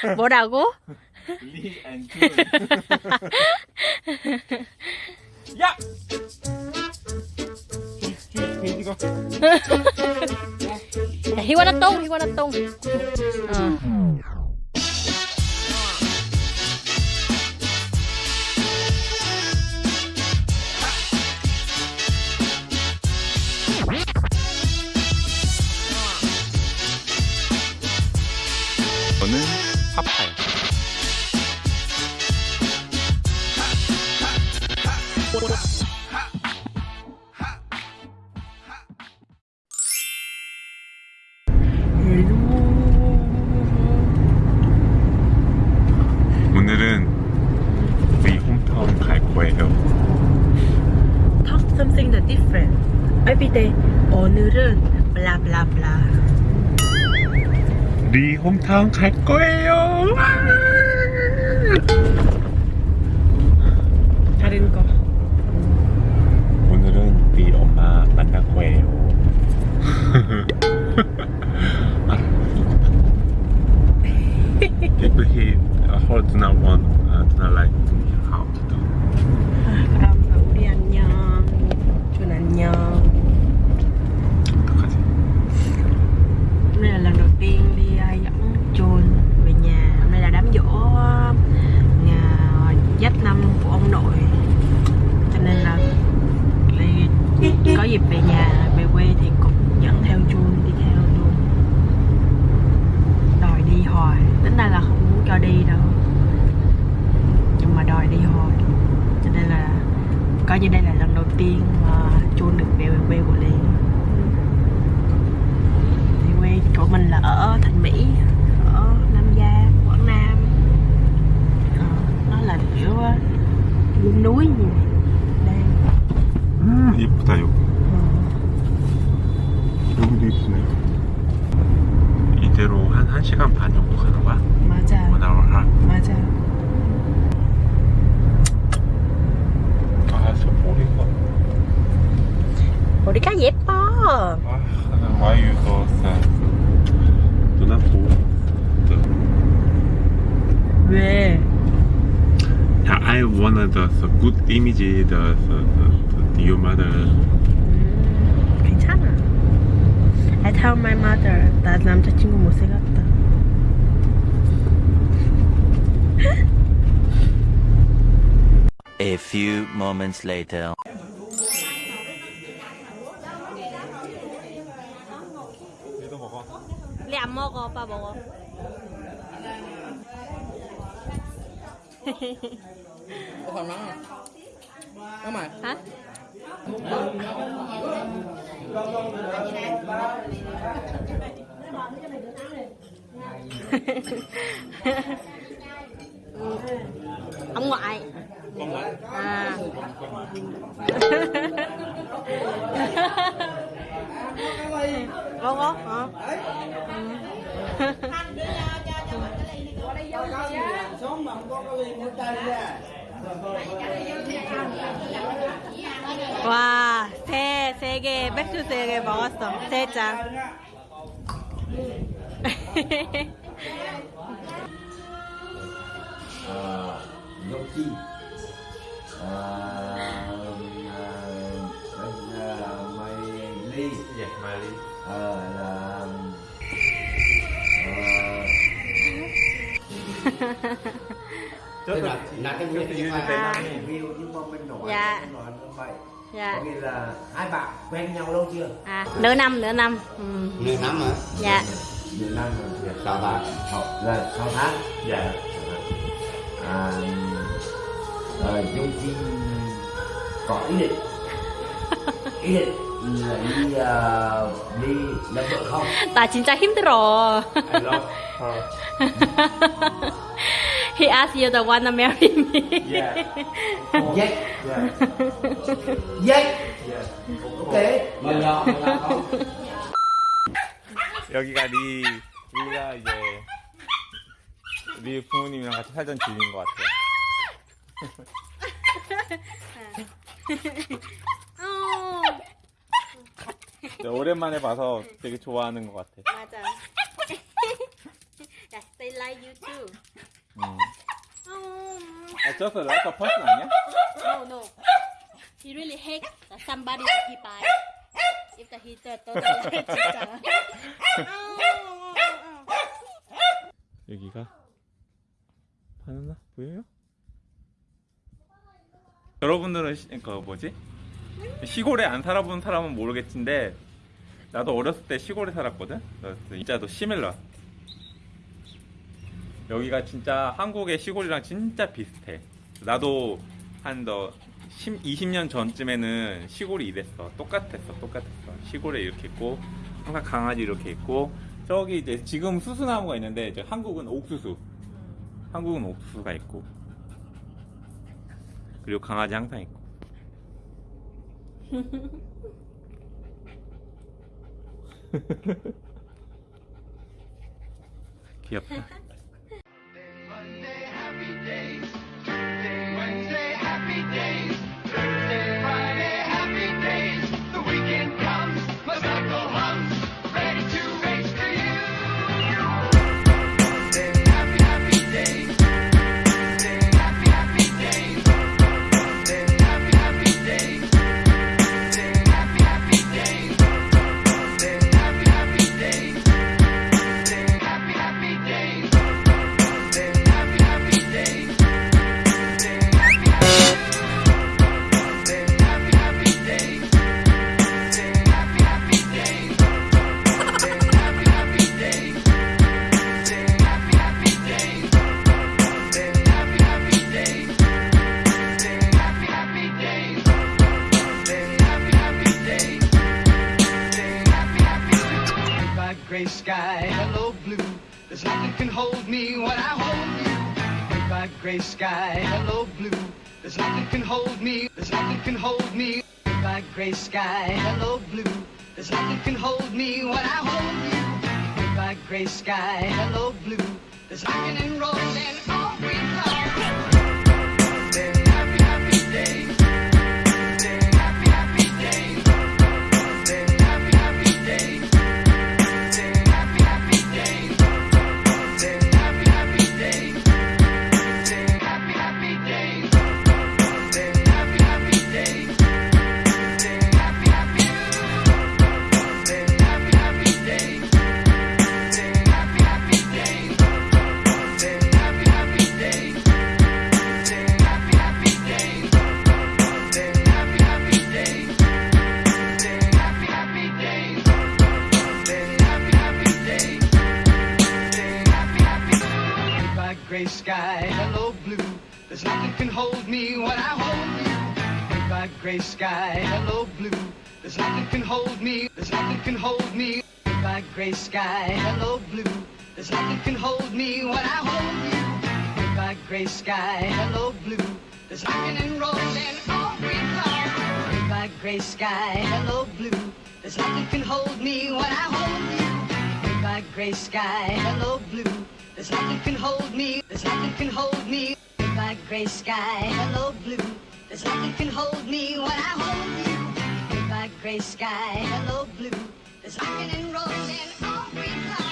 뭐라고? 리 앤 준. 야! 돼지가 야, 희원아 똥, 희원아 똥. 어. Something that different. Every day. 오늘은 blah. 우리 홈타운 갈 거예요. 다른 거. Đây là lần đầu tiên mà Jun được về quê của Liên thì quê của mình là ở Thành Mỹ ở Nam Gia Quảng Nam ờ, nó là kiểu ờ, vùng núi như này đây 음, 이쁘다, 여기. ờ, 여기도 이쁘네. 이대로 한 1시간 반 정도 가는 거야? 맞아 One hour half. 맞아 아, 저 머리가. 머리가 예뻐 아, why you so sad? 누나 보고. 왜? Yeah, I wanted the, the good image, the, the, the, the your mother. 음, 괜찮아 I tell my mother 나 남자친구 못생겼다 A few moments later. 먹어 오빠 먹어 Có phần mắm không? Có mày hả? ông ngoại à có Có 와, 세, 세 개, 맥주 세 개 먹었어. 세 잔. chi à, à, là mày ly Yeah, Miley. à, là Tức là, là cái the À. name. review nhưng mà mình nói Dạ. mình nói như vậy Dạ. có nghĩa là hai bạn quen nhau lâu chưa À, nửa năm, nửa năm. Ừ. nửa năm hả? Dạ. nửa năm rồi Sao ta? học là sáu tháng Yeah. à, à, dung chi có ý định ý định đi à, đi làm vợ không 나 진짜 힘들어. I love her. He asked you the one to marry me. Yeah. yes Yeah. yes Yeah. ok Mời nhỏ, mời nhỏ không? 여기가 리, 리가 이제 리 부모님이랑 같이 살던 집인 것 같아요. 어, 네, 오랜만에 봐서 되게 좋아하는 것 같아. 맞아. 야, stay like you too. 음. Oh. 아, just like a person 아니야? No, no. He really hate that somebody that he buy. If that he third 진짜. 여기가 바나나 보여요? 여러분들은 시, 그 뭐지? 시골에 안 살아본 사람은 모르겠는데 나도 어렸을 때 시골에 살았거든. 그래서 진짜 너 시밀러. 여기가 진짜 한국의 시골이랑 진짜 비슷해. 나도 한더 20년 전쯤에는 시골이 이랬어. 똑같았어, 똑같았어. 시골에 이렇게 있고 항상 강아지 이렇게 있고 저기 이제 지금 수수나무가 있는데 이제 한국은 옥수수. 한국은 옥수수가 있고 그리고 강아지 항상 있고. 귀엽다. gray sky, hello blue. There's nothing can hold me when I hold you. By gray sky, hello blue. There's nothing can hold me. There's nothing can hold me. By gray sky, hello blue. There's nothing can hold me when I hold you. By gray sky, hello blue. There's rocking and rolling all oh, gray sky, hello blue. There's nothing can hold me when I hold you. By gray sky, hello blue. There's nothing can hold me. There's nothing can hold me. By gray sky, hello blue. There's nothing can hold me when I hold you. By gray sky, hello blue. There's rocking and rolling all green clouds. By gray sky, hello blue. There's nothing can hold me when I hold you. By gray sky, hello blue. There's nothing can hold me. There's nothing can hold me. By gray sky, hello blue. There's nothing can hold me when I hold you. By gray sky, hello blue. There's rocking and rolling all green clouds.